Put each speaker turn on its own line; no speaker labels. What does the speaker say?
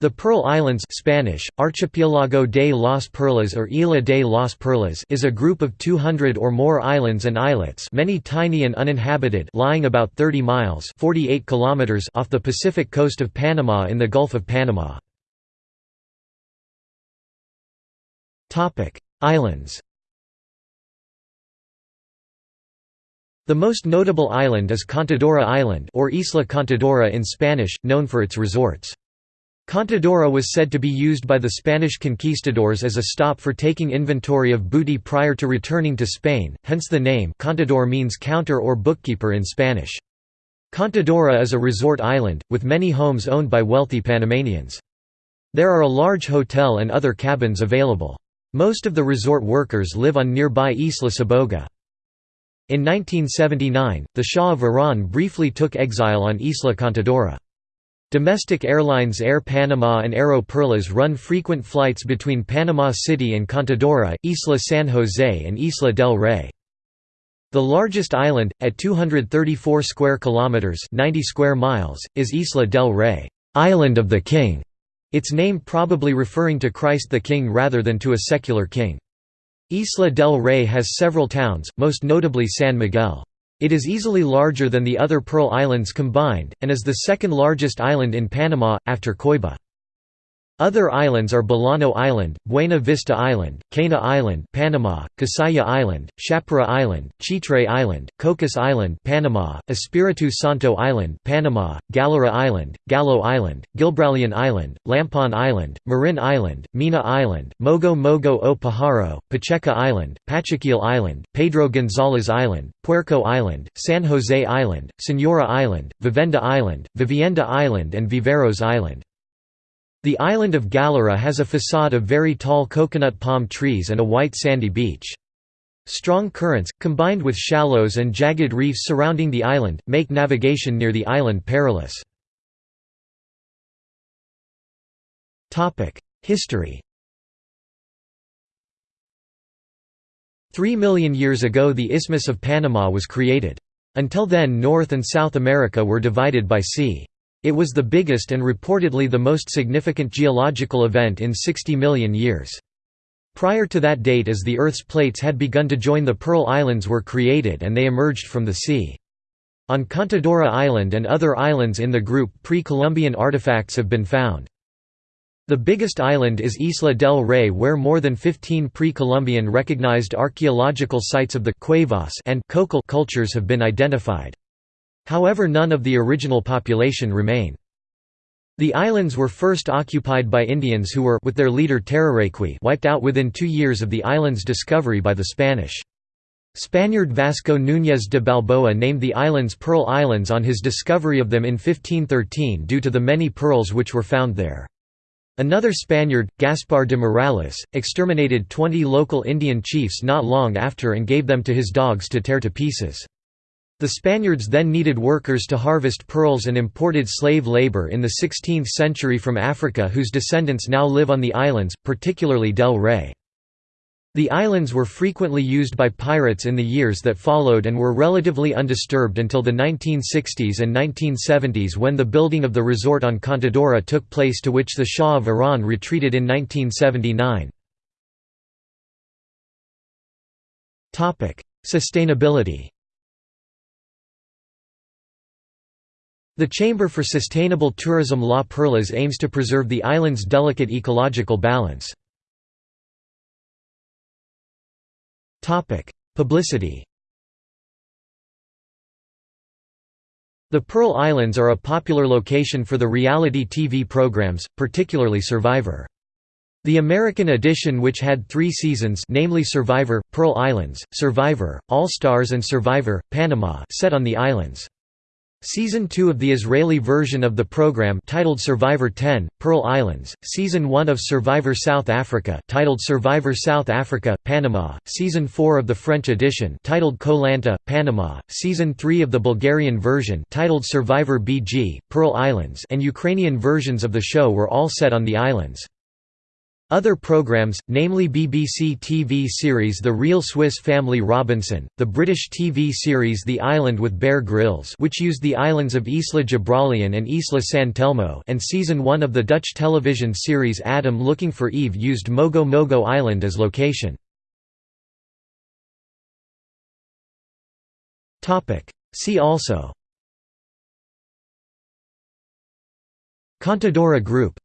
The Pearl Islands Spanish, Archipiélago de las Perlas or Isla de las Perlas is a group of 200 or more islands and islets many tiny and uninhabited lying about 30 miles 48 kilometers off the Pacific coast of Panama in the Gulf of Panama. Islands The most notable island is Contadora Island or Isla Contadora in Spanish, known for its resorts. Contadora was said to be used by the Spanish conquistadors as a stop for taking inventory of booty prior to returning to Spain, hence the name Contador means counter or bookkeeper in Spanish. Contadora is a resort island, with many homes owned by wealthy Panamanians. There are a large hotel and other cabins available. Most of the resort workers live on nearby Isla Saboga. In 1979, the Shah of Iran briefly took exile on Isla Contadora. Domestic airlines Air Panama and Aeroperlas run frequent flights between Panama City and Contadora, Isla San Jose and Isla del Rey. The largest island, at 234 square kilometers (90 square miles), is Isla del Rey, Island of the King. Its name probably referring to Christ the King rather than to a secular king. Isla del Rey has several towns, most notably San Miguel. It is easily larger than the other Pearl Islands combined, and is the second largest island in Panama, after Coiba. Other islands are Bolano Island, Buena Vista Island, Cana Island, Panama, Casaya Island, Chapera Island, Chitre Island, Cocos Island, Panama, Espiritu Santo Island, Panama, Galera Island, Gallo Island, Gibraleon Island, Lampon Island, Marin Island, Mina Island, Mogo Mogo o Pajaro, Pacheca Island, Pachaquil Island, Pedro Gonzalez Island, Puerco Island, San Jose Island, Senora Island, Vivenda Island, Vivienda Island and Viveros Island. The island of Galera has a facade of very tall coconut palm trees and a white sandy beach. Strong currents, combined with shallows and jagged reefs surrounding the island, make navigation near the island perilous. History Three million years ago the Isthmus of Panama was created. Until then North and South America were divided by sea. It was the biggest and reportedly the most significant geological event in 60 million years. Prior to that date as the Earth's plates had begun to join the Pearl Islands were created and they emerged from the sea. On Contadora Island and other islands in the group pre-Columbian artifacts have been found. The biggest island is Isla del Rey where more than 15 pre-Columbian recognized archaeological sites of the Cuevas and cultures have been identified. However none of the original population remain. The islands were first occupied by Indians who were with their leader wiped out within two years of the island's discovery by the Spanish. Spaniard Vasco Núñez de Balboa named the islands Pearl Islands on his discovery of them in 1513 due to the many pearls which were found there. Another Spaniard, Gaspar de Morales, exterminated 20 local Indian chiefs not long after and gave them to his dogs to tear to pieces. The Spaniards then needed workers to harvest pearls and imported slave labor in the 16th century from Africa whose descendants now live on the islands, particularly Del Rey. The islands were frequently used by pirates in the years that followed and were relatively undisturbed until the 1960s and 1970s when the building of the resort on Contadora took place to which the Shah of Iran retreated in 1979. Sustainability The Chamber for Sustainable Tourism La Perlas aims to preserve the island's delicate ecological balance. Publicity The Pearl Islands are a popular location for the reality TV programs, particularly Survivor. The American edition which had three seasons namely Survivor, Pearl Islands, Survivor, All Stars and Survivor, Panama set on the islands. Season 2 of the Israeli version of the program titled Survivor 10, Pearl Islands, Season 1 of Survivor South Africa titled Survivor South Africa, Panama, Season 4 of the French edition titled Koh Lanta, Panama, Season 3 of the Bulgarian version titled Survivor BG, Pearl Islands. And Ukrainian versions of the show were all set on the islands. Other programs, namely BBC TV series The Real Swiss Family Robinson, the British TV series The Island with Bear Grylls which used the islands of Isla Gibraleon and Isla San Telmo and Season 1 of the Dutch television series Adam Looking for Eve used Mogo Mogo Island as location. See also Contadora Group